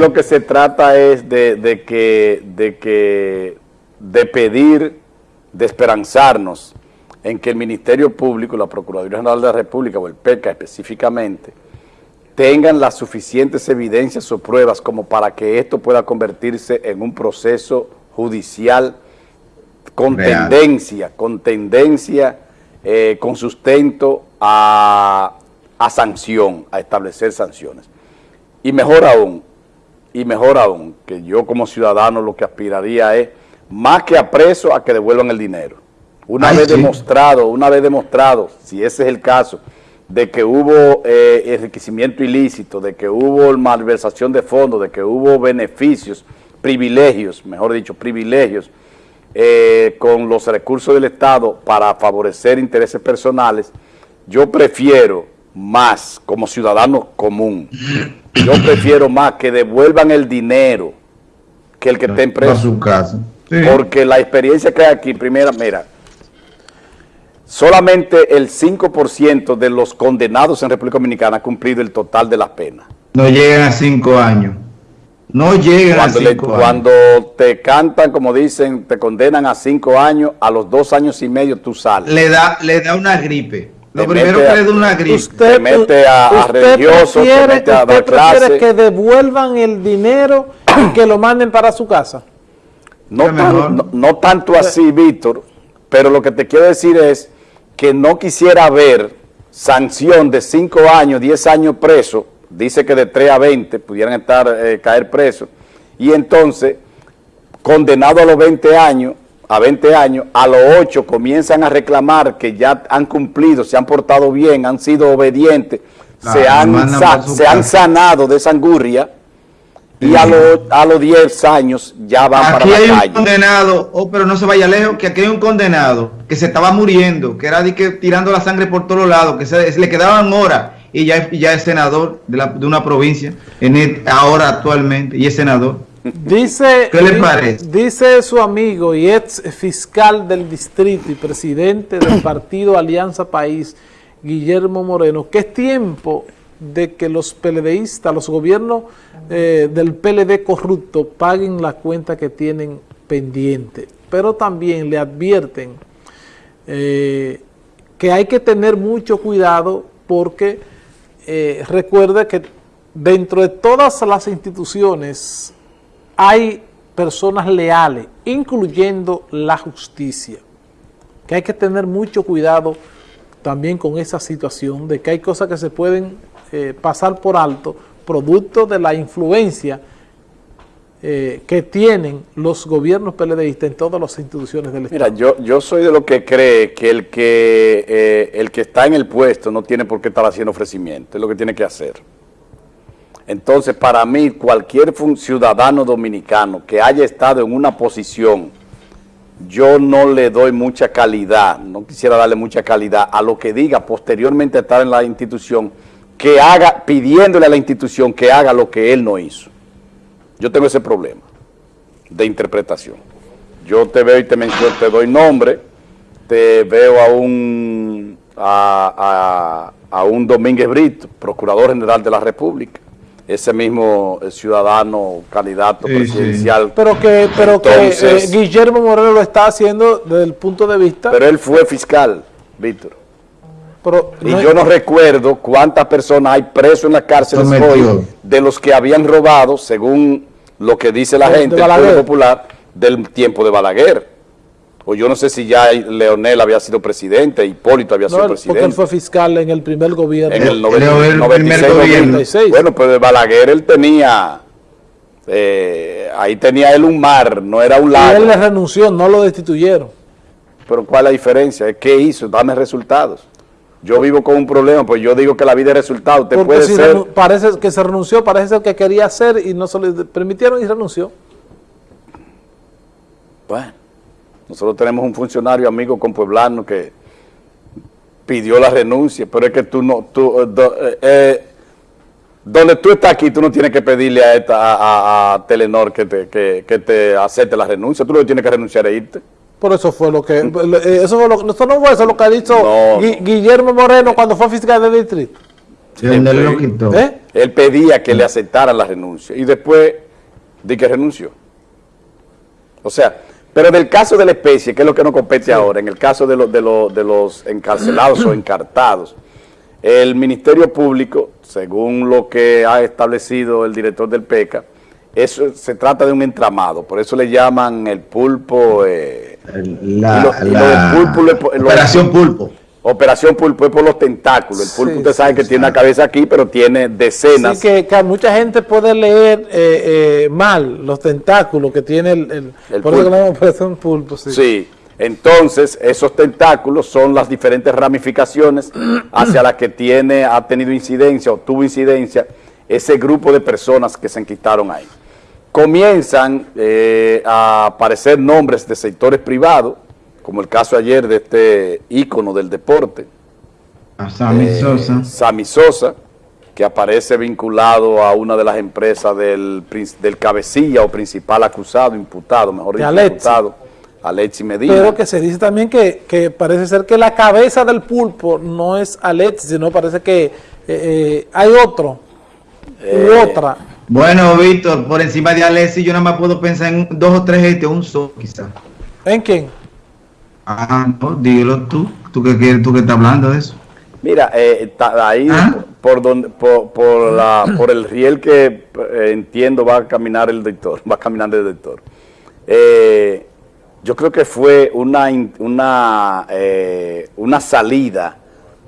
lo que se trata es de, que, de que, de pedir, de esperanzarnos en que el Ministerio Público, la Procuraduría General de la República o el PECA específicamente, tengan las suficientes evidencias o pruebas como para que esto pueda convertirse en un proceso judicial con tendencia, con tendencia, eh, con sustento a, a sanción, a establecer sanciones. Y mejor aún, y mejor aún, que yo como ciudadano lo que aspiraría es, más que a preso, a que devuelvan el dinero. Una vez demostrado, una vez demostrado, si ese es el caso, de que hubo eh, enriquecimiento ilícito, de que hubo malversación de fondos, de que hubo beneficios, privilegios, mejor dicho, privilegios, eh, con los recursos del Estado para favorecer intereses personales, yo prefiero más, como ciudadano común, yo prefiero más que devuelvan el dinero que el que esté preso. su casa. Porque la experiencia que hay aquí, primera, mira, solamente el 5% de los condenados en República Dominicana ha cumplido el total de las penas. No llegan a cinco años. No llegan a cinco años. Cuando te cantan, como dicen, te condenan a cinco años, a los dos años y medio tú sales. Le da, le da una gripe. Lo primero que le da una gripe. Usted, mete a, religiosos, prefiere, te mete a prefiere que devuelvan el dinero y que lo manden para su casa. No, no, tanto así, Víctor, pero lo que te quiero decir es que no quisiera ver sanción de 5 años, 10 años preso, dice que de 3 a 20 pudieran estar eh, caer presos, y entonces, condenado a los 20 años, a 20 años, a los 8 comienzan a reclamar que ya han cumplido, se han portado bien, han sido obedientes, se, han, se han sanado de esa angurria y a, los, a los 10 años ya van para la hay un condenado, oh, pero no se vaya lejos, que aquí hay un condenado que se estaba muriendo, que era de que tirando la sangre por todos lados, que se, le quedaban horas y ya, ya es senador de, la, de una provincia, en ahora actualmente, y es senador. Dice, Dice su amigo y ex fiscal del distrito y presidente del partido Alianza País, Guillermo Moreno, que es tiempo de que los PLDistas, los gobiernos eh, del PLD corrupto paguen la cuenta que tienen pendiente, pero también le advierten eh, que hay que tener mucho cuidado porque eh, recuerde que dentro de todas las instituciones hay personas leales, incluyendo la justicia, que hay que tener mucho cuidado también con esa situación de que hay cosas que se pueden eh, pasar por alto, producto de la influencia eh, que tienen los gobiernos PLDistas en todas las instituciones del Estado. Mira, yo, yo soy de lo que cree que el que, eh, el que está en el puesto no tiene por qué estar haciendo ofrecimiento, es lo que tiene que hacer. Entonces, para mí, cualquier ciudadano dominicano que haya estado en una posición, yo no le doy mucha calidad, no quisiera darle mucha calidad a lo que diga posteriormente estar en la institución, que haga, pidiéndole a la institución que haga lo que él no hizo. Yo tengo ese problema de interpretación. Yo te veo y te menciono, te doy nombre, te veo a un, a, a un Domínguez Brito, Procurador General de la República, ese mismo eh, ciudadano candidato presidencial. Pero que, pero que eh, Guillermo Moreno lo está haciendo desde el punto de vista... Pero él fue fiscal, Víctor. y yo no recuerdo cuántas personas hay presos en la cárcel hoy de los que habían robado, según lo que dice la gente, el popular, del tiempo de Balaguer o yo no sé si ya Leonel había sido presidente, Hipólito había sido presidente. porque él fue fiscal en el primer gobierno. En el, 96, Bueno, pues de Balaguer él tenía, eh, ahí tenía él un mar, no era un lago. Y él le renunció, no lo destituyeron. Pero ¿cuál es la diferencia? ¿Qué hizo? Dame resultados. Yo vivo con un problema, pues yo digo que la vida es resultado. Te puede ser... parece que se renunció, parece ser que quería hacer y no se le permitieron y renunció. Bueno. Nosotros tenemos un funcionario amigo con Pueblano que pidió la renuncia, pero es que tú no, tú, eh, eh, eh, donde tú estás aquí, tú no tienes que pedirle a, esta, a, Telenor que te, que, te acepte la renuncia, tú lo tienes que renunciar e irte. Por eso fue lo que, eso, fue lo, eso no fue eso lo que ha dicho Guillermo Moreno cuando fue fiscal del distrito. ¿Eh? Él pedía que le aceptaran la renuncia y después di que renunció. O sea, pero en el caso de la especie, que es lo que nos compete ahora, en el caso de, de, de los encarcelados o encartados, el Ministerio Público, según lo que ha establecido el director del PECA, eso se trata de un entramado, por eso le llaman el pulpo. Eh, la, operación pulpo. Operación pulpo es por los tentáculos. El pulpo usted sabe que tiene una cabeza aquí, pero tiene decenas. Sí, que, mucha gente puede leer eh, eh, mal los tentáculos que tiene el, el, por pulpo. Eso operación pulpo. Sí. sí. Entonces, esos tentáculos son las diferentes ramificaciones hacia las que tiene, ha tenido incidencia o tuvo incidencia ese grupo de personas que se enquistaron ahí comienzan eh, a aparecer nombres de sectores privados, como el caso ayer de este ícono del deporte, Sammy eh, Sosa. Sammy Sosa, que aparece vinculado a una de las empresas del, del cabecilla o principal acusado, imputado, mejor dicho, imputado, Alexi Medina. Pero que se dice también que, parece ser que la cabeza del pulpo no es Alexi, sino parece que eh, hay otro, u otra. Bueno, Víctor, por encima de Alessi yo nada más puedo pensar en dos o tres gente, un solo quizás. ¿En quién? Ah, no, dígelo tú, tú que, tú que estás hablando de eso. Mira, eh, ahí ¿Ah? por, donde, por, la, por el riel que eh, entiendo va a caminar el doctor, va caminando el doctor. Eh, yo creo que fue una, una, una salida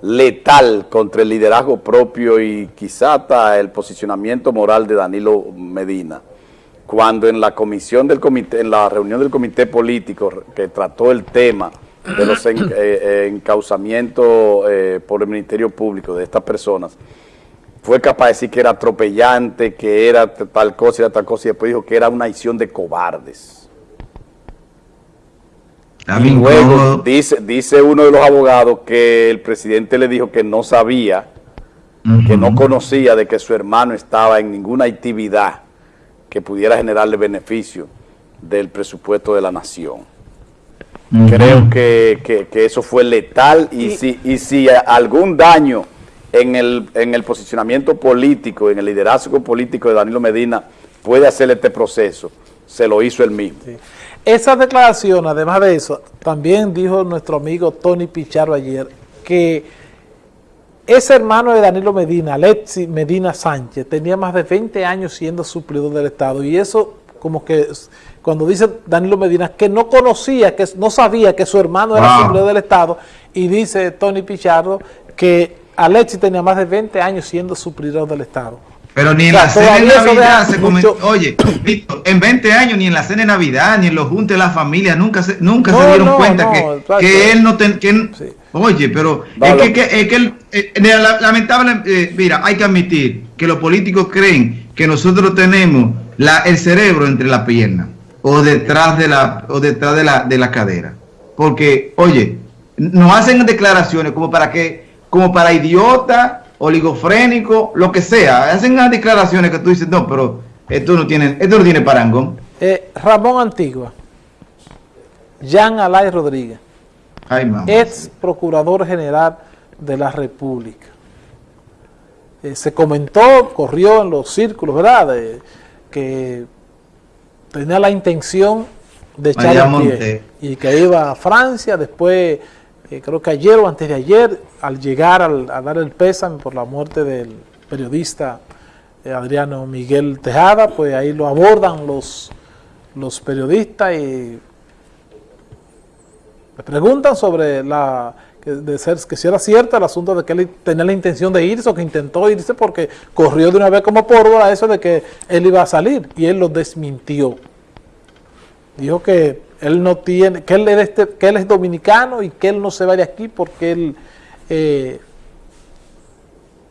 letal contra el liderazgo propio y quizá hasta el posicionamiento moral de Danilo Medina, cuando en la comisión del comité, en la reunión del comité político que trató el tema de los eh, eh, encauzamientos eh, por el Ministerio Público de estas personas, fue capaz de decir que era atropellante, que era tal cosa, era tal cosa, y después dijo que era una acción de cobardes. Y luego dice, dice uno de los abogados que el presidente le dijo que no sabía, que no conocía de que su hermano estaba en ninguna actividad que pudiera generarle beneficio del presupuesto de la nación. Creo que, eso fue letal y, si, y si algún daño en el, en el posicionamiento político, en el liderazgo político de Danilo Medina puede hacer este proceso, se lo hizo él mismo. Esa declaración, además de eso, también dijo nuestro amigo Tony Pichardo ayer, que ese hermano de Danilo Medina, Alexi Medina Sánchez, tenía más de 20 años siendo suplidor del Estado. Y eso, como que, cuando dice Danilo Medina, que no conocía, que no sabía que su hermano era suplidor del Estado, y dice Tony Pichardo que Alexi tenía más de 20 años siendo suplidor del Estado. Pero ni en la cena de Navidad se comentó, oye, en 20 años ni en la cena de Navidad, ni en los juntos de la familia, nunca se, nunca se dieron cuenta que, él no ten, oye, pero es que, es que, eh, lamentable, eh, mira, hay que admitir que los políticos creen que nosotros tenemos la, el cerebro entre las piernas o detrás de la o detrás de la, de la cadera. Porque, oye, nos hacen declaraciones como para que, como para idiotas oligofrénico, lo que sea. Hacen unas declaraciones que tú dices, no, pero esto no tiene, esto no tiene parangón. Eh, Ramón Antigua, Jean Alay Rodríguez, ex procurador general de la República. Eh, se comentó, corrió en los círculos, ¿verdad?, que tenía la intención de echar pie y que iba a Francia, después eh, creo que ayer o antes de ayer, al llegar a dar el pésame por la muerte del periodista eh, Adriano Miguel Tejada, pues ahí lo abordan los, los periodistas y le preguntan sobre la de ser, que si era cierto el asunto de que él tenía la intención de irse o que intentó irse porque corrió de una vez como pólvora eso de que él iba a salir y él lo desmintió. Dijo que él no tiene, que él, es este, que él es dominicano y que él no se va de aquí porque él eh,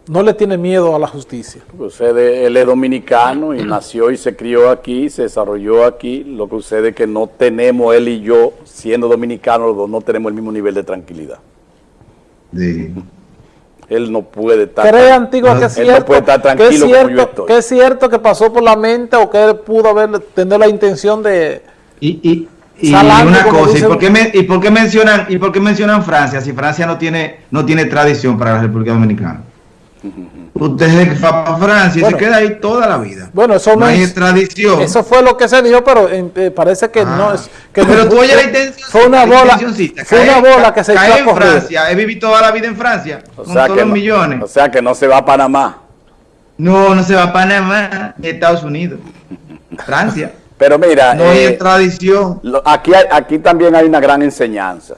no le tiene miedo a la justicia. Sucede, él es dominicano y nació y se crió aquí, se desarrolló aquí. Lo que sucede es que no tenemos, él y yo, siendo dominicanos, no tenemos el mismo nivel de tranquilidad. Él no puede estar, ¿Cree, Antigua, que es cierto, puede estar tranquilo que es cierto que pasó por la mente o que él pudo haber, tener la intención de... y, y una cosa, ¿y por, qué ¿y por, qué mencionan, ¿y por qué mencionan Francia si Francia no tiene, no tiene tradición para la República Dominicana? Usted fue para Francia y se queda ahí toda la vida. Bueno, eso no, es tradición. Eso fue lo que se dijo, pero eh, parece que no ah. es. Que pero tú oyes la intención. Fue una bola. Fue una bola que se echó correr. Francia. He vivido toda la vida en Francia. O con sea todos los millones. O sea que no se va a Panamá. No, no se va a Panamá ni Estados Unidos. Francia. Pero mira. No hay eh, tradición. aquí, aquí también hay una gran enseñanza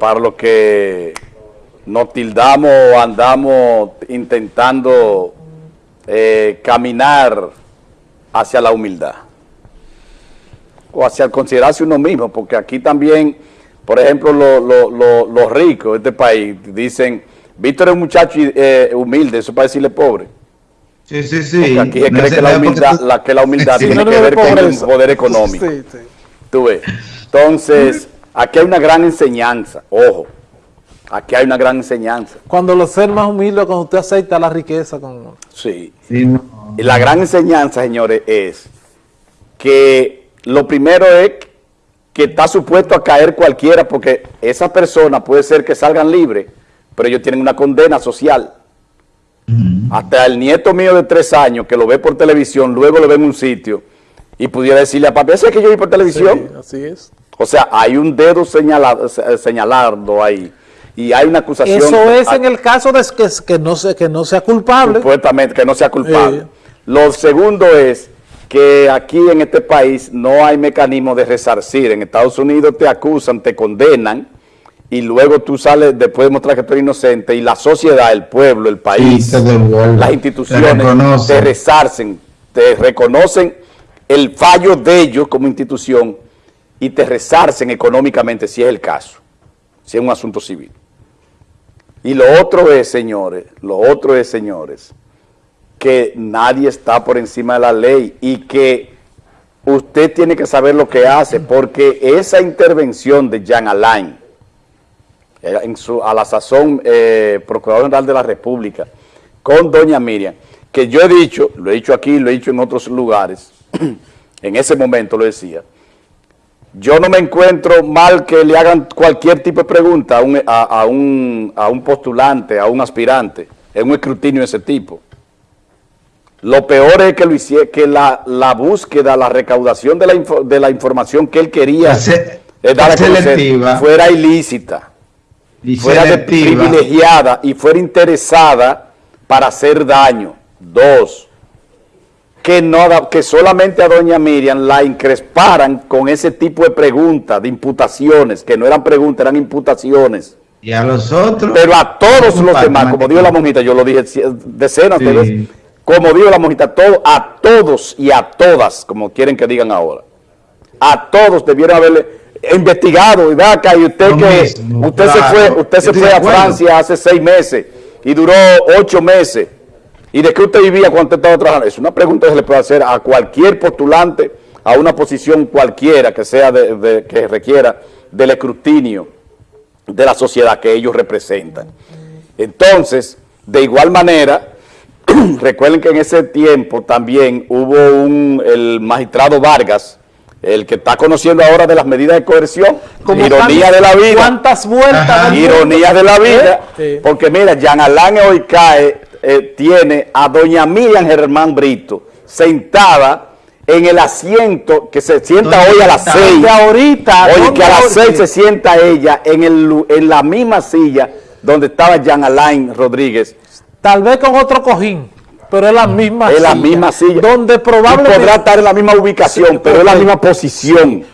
para lo que nos tildamos o andamos intentando eh, caminar hacia la humildad o hacia el considerarse uno mismo, porque aquí también, por ejemplo, los ricos de este país dicen, Víctor es un muchacho eh, humilde, eso para decirle pobre. Sí, sí, sí. Porque aquí cree que, la humildad, la, que la humildad tiene que ver con el poder económico. Sí, sí. Tú ves. Entonces, aquí hay una gran enseñanza, ojo. Aquí hay una gran enseñanza. Cuando los ser más humildes, cuando usted acepta la riqueza. Con... Sí. Y la gran enseñanza, señores, es que lo primero es que está supuesto a caer cualquiera porque esas personas puede ser que salgan libres, pero ellos tienen una condena social. Hasta el nieto mío de tres años que lo ve por televisión, luego lo ve en un sitio y pudiera decirle a papi, ¿ese es que yo vi por televisión? Sí, así es. O sea, hay un dedo señalado, señalado ahí y hay una acusación. Eso es en el caso de que, que, no, se, que no sea culpable. Supuestamente, que no sea culpable. Lo segundo es que aquí en este país no hay mecanismo de resarcir. En Estados Unidos te acusan, te condenan y luego tú sales después de mostrar que tú eres inocente y la sociedad, el pueblo, el país, las instituciones te, resarcen, te reconocen el fallo de ellos como institución y te resarcen económicamente si es el caso, si es un asunto civil. Y lo otro es, señores, lo otro es, señores, que nadie está por encima de la ley y que usted tiene que saber lo que hace, porque esa intervención de Jean Alain, eh, a la sazón eh, Procurador General de la República, con doña Miriam, que yo he dicho, lo he dicho aquí, lo he dicho en otros lugares, en ese momento lo decía, yo no me encuentro mal que le hagan cualquier tipo de pregunta a un, a, un, a un postulante, a un aspirante, en un escrutinio de ese tipo. Lo peor es que, lo hiciera, que la, la, búsqueda, la recaudación de la, de la información que él quería eh, dar a fuera ilícita, fuera privilegiada y fuera interesada para hacer daño. Dos, que, no, que solamente a doña Miriam la incresparan con ese tipo de preguntas, de imputaciones, que no eran preguntas, eran imputaciones. Y a los otros. Pero a todos los demás, como dijo la monjita, yo lo dije decenas de veces, como dijo la monjita, todo, a todos y a todas, como quieren que digan ahora, a todos debieron haberle investigado, y vaca, y usted que, usted se fue, usted se fue a Francia hace seis meses y duró ocho meses ¿Y de qué usted vivía cuando usted estaba trabajando? Es una pregunta que se le puede hacer a cualquier postulante, a una posición cualquiera que sea de, que requiera del escrutinio de la sociedad que ellos representan. Entonces, de igual manera, recuerden que en ese tiempo también hubo un, el magistrado Vargas, el que está conociendo ahora de las medidas de coerción, ironía de la vida. ¿Cuántas vueltas? Ironía de la vida, porque mira, Jean Alain hoy cae eh, tiene a doña Miriam Germán Brito sentada en el asiento que se sienta hoy a las seis. ahorita. Oye, que a las seis se sienta ella en, el, en la misma silla donde estaba Jean Alain Rodríguez. Tal vez con otro cojín, pero es la misma es la misma silla. Donde probablemente... podrá estar en la misma ubicación, pero es la misma posición.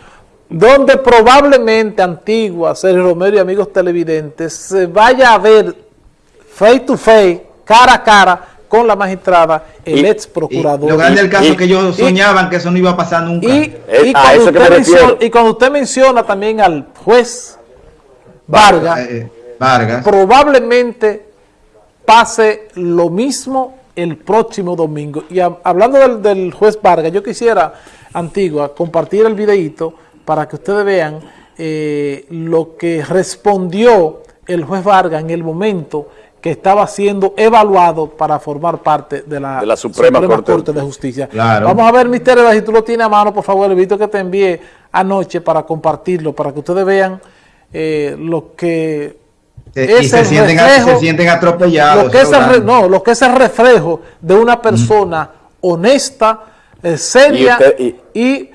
Donde probablemente, Antigua, Sergio Romero y amigos televidentes, se vaya a ver face to face cara a cara con la magistrada, el ex procurador. lo grande del caso que ellos soñaban que eso no iba a pasar nunca. Y, cuando usted menciona, también al juez Vargas, eh, Vargas, probablemente pase lo mismo el próximo domingo. Y hablando del, juez Vargas, yo quisiera, Antigua, compartir el videito para que ustedes vean eh, lo que respondió el juez Vargas en el momento que estaba siendo evaluado para formar parte de la, Suprema, Corte. de Justicia. Vamos a ver, Mister, si tú lo tienes a mano, por favor, el que te envié anoche para compartirlo, para que ustedes vean eh, lo que y se sienten, se sienten, atropellados. Lo que es el, no, lo que es el reflejo de una persona honesta, eh, seria y,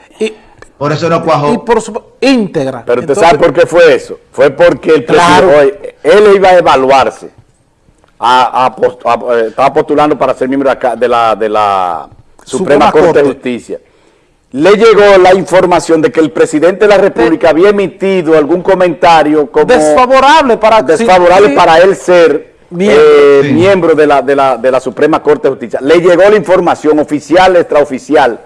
por eso no cuajó. Y por su íntegra. Pero usted sabe por qué fue eso. Fue porque el presidente, él iba a evaluarse. A, eh, estaba postulando para ser miembro de la, de la Suprema, Corte, de Justicia. Le llegó la información de que el presidente de la República había emitido algún comentario como desfavorable para, desfavorable para él ser miembro, eh, de, la, de, la, de la Suprema Corte de Justicia. Le llegó la información oficial, extraoficial,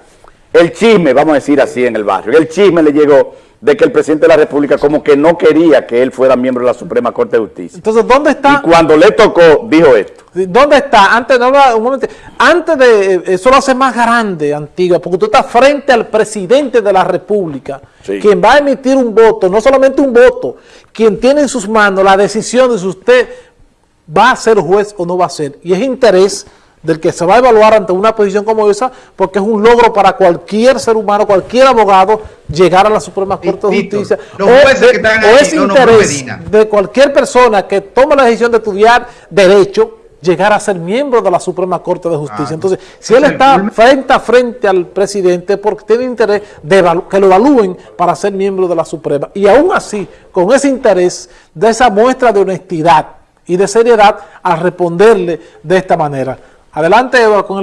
el chisme, vamos a decir así en el barrio, el chisme le llegó de que el presidente de la República como que no quería que él fuera miembro de la Suprema Corte de Justicia. Entonces, ¿dónde está? Y cuando le tocó, dijo esto. ¿Dónde está? Antes, no, un momento, antes de, eh, eso lo hace más grande, Antigua, porque tú estás frente al presidente de la República, quien va a emitir un voto, no solamente un voto, quien tiene en sus manos la decisión de si usted va a ser juez o no va a ser. Y es interés del que se va a evaluar ante una posición como esa, porque es un logro para cualquier ser humano, cualquier abogado, llegar a la Suprema Corte de Justicia. o, es interés de cualquier persona que tome la decisión de estudiar Derecho, llegar a ser miembro de la Suprema Corte de Justicia. Entonces, si él está frente a frente al presidente, porque tiene interés de que lo evalúen para ser miembro de la Suprema. Y aún así, con ese interés, de esa muestra de honestidad y de seriedad, a responderle de esta manera. Adelante, Eva, con el